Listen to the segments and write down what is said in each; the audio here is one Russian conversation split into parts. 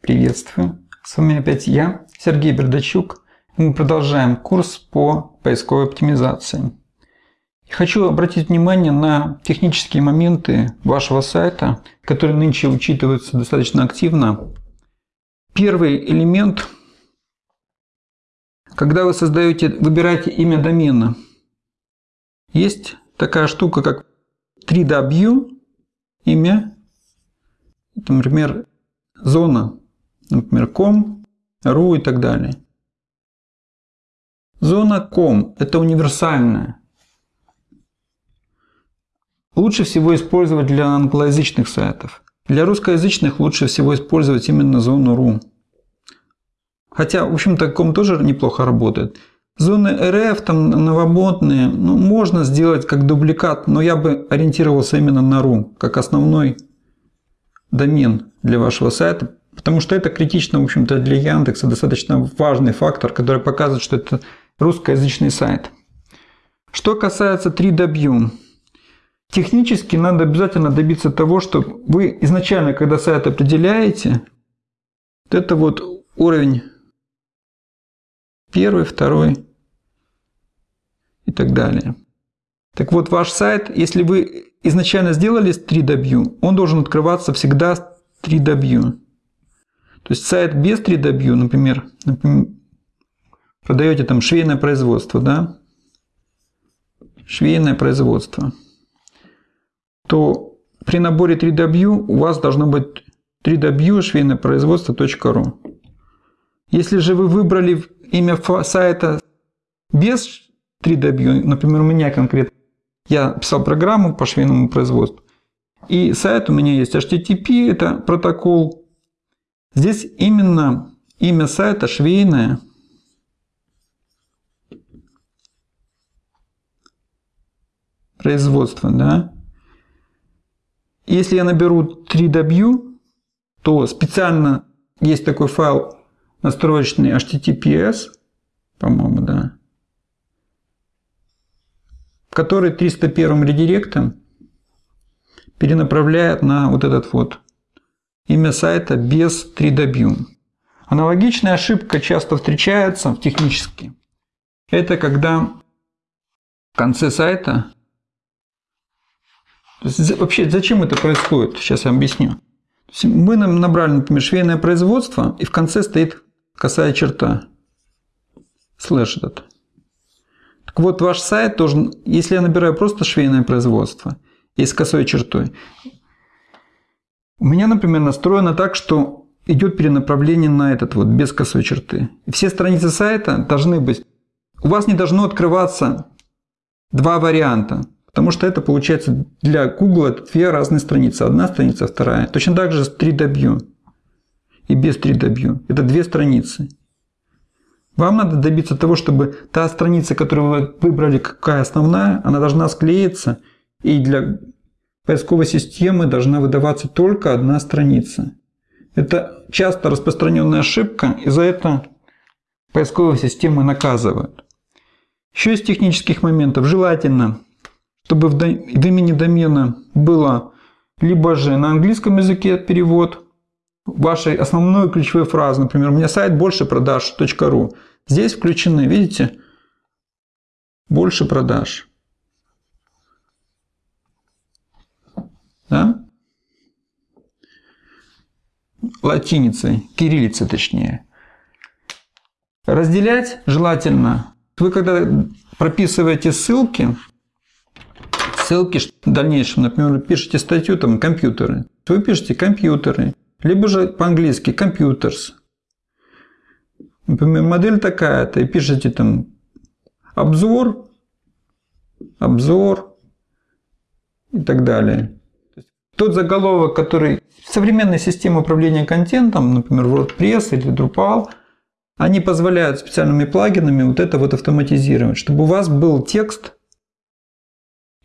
Приветствую! С вами опять я, Сергей Бердачук. Мы продолжаем курс по поисковой оптимизации. И хочу обратить внимание на технические моменты вашего сайта, которые нынче учитываются достаточно активно. Первый элемент, когда вы создаете, выбираете имя домена, есть такая штука, как 3W, имя, например, зона, например, com, ru и так далее. Зона com – это универсальная. Лучше всего использовать для англоязычных сайтов. Для русскоязычных лучше всего использовать именно зону ru. Хотя, в общем-то, ком тоже неплохо работает. Зоны RF, там новомодные, ну, можно сделать как дубликат, но я бы ориентировался именно на RU, как основной домен для вашего сайта, потому что это критично, в общем-то, для Яндекса, достаточно важный фактор, который показывает, что это русскоязычный сайт. Что касается 3W, технически надо обязательно добиться того, что вы изначально, когда сайт определяете, вот это вот уровень первый, второй и так далее. Так вот, ваш сайт, если вы изначально сделали 3W, он должен открываться всегда с 3W. То есть сайт без 3W, например, продаете там швейное производство, да, швейное производство, то при наборе 3W у вас должно быть 3W швейное производство.ру. Если же вы выбрали имя сайта без 3W, например, у меня конкретно, я писал программу по швейному производству, и сайт у меня есть HTTP, это протокол. Здесь именно имя сайта швейное. Производство, да. Если я наберу 3W, то специально есть такой файл настроечный HTTPS, по-моему, да, который 301 редиректом перенаправляет на вот этот вот имя сайта без 3W. Аналогичная ошибка часто встречается в технически. Это когда в конце сайта... Вообще, зачем это происходит? Сейчас я объясню. Мы набрали, например, швейное производство, и в конце стоит косая черта. Слэш этот. Так вот, ваш сайт должен, если я набираю просто швейное производство и с косой чертой, у меня, например, настроено так, что идет перенаправление на этот вот, без косой черты. Все страницы сайта должны быть... У вас не должно открываться два варианта, потому что это получается для Google это две разные страницы. Одна страница, вторая. Точно так же с 3W и без 3W. Это две страницы. Вам надо добиться того, чтобы та страница, которую вы выбрали, какая основная, она должна склеиться, и для поисковой системы должна выдаваться только одна страница. Это часто распространенная ошибка, и за это поисковые системы наказывают. Еще из технических моментов желательно, чтобы в имени домена было либо же на английском языке перевод, вашей основной ключевой фразы, например, у меня сайт больше продаж.ру. Здесь включены, видите, больше продаж. Да? Латиницей, кириллицей точнее. Разделять желательно. Вы когда прописываете ссылки, ссылки в дальнейшем, например, пишете статью там компьютеры, вы пишете компьютеры, либо же по-английски computers. Например, модель такая-то, и пишете там обзор, обзор и так далее. Тот заголовок, который современные системы управления контентом, например, WordPress или Drupal, они позволяют специальными плагинами вот это вот автоматизировать, чтобы у вас был текст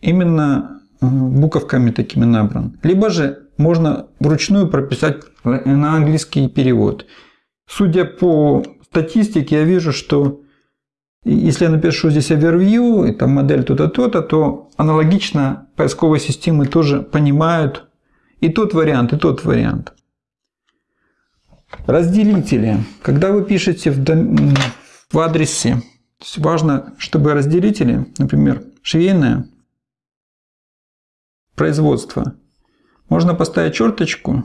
именно э, буковками такими набран. Либо же можно вручную прописать на английский перевод. Судя по статистике, я вижу, что если я напишу здесь overview, и там модель то-то, то-то, то аналогично поисковые системы тоже понимают и тот вариант, и тот вариант. Разделители. Когда вы пишете в, дом... в адресе, важно, чтобы разделители, например, швейное производство, можно поставить черточку,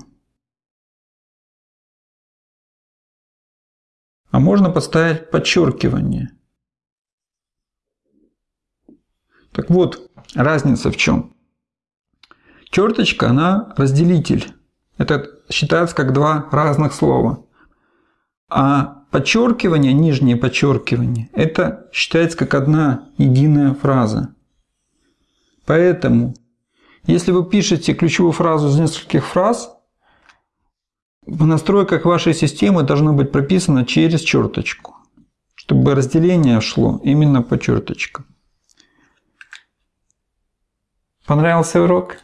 а можно поставить подчеркивание. Так вот, разница в чем? Черточка, она разделитель. Это считается как два разных слова. А подчеркивание, нижнее подчеркивание, это считается как одна единая фраза. Поэтому, если вы пишете ключевую фразу из нескольких фраз, в настройках вашей системы должно быть прописано через черточку, чтобы разделение шло именно по черточкам. Понравился урок?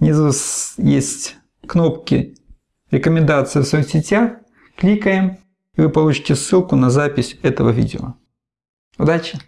Внизу есть кнопки «Рекомендации в соцсетях». Кликаем, и вы получите ссылку на запись этого видео. Удачи!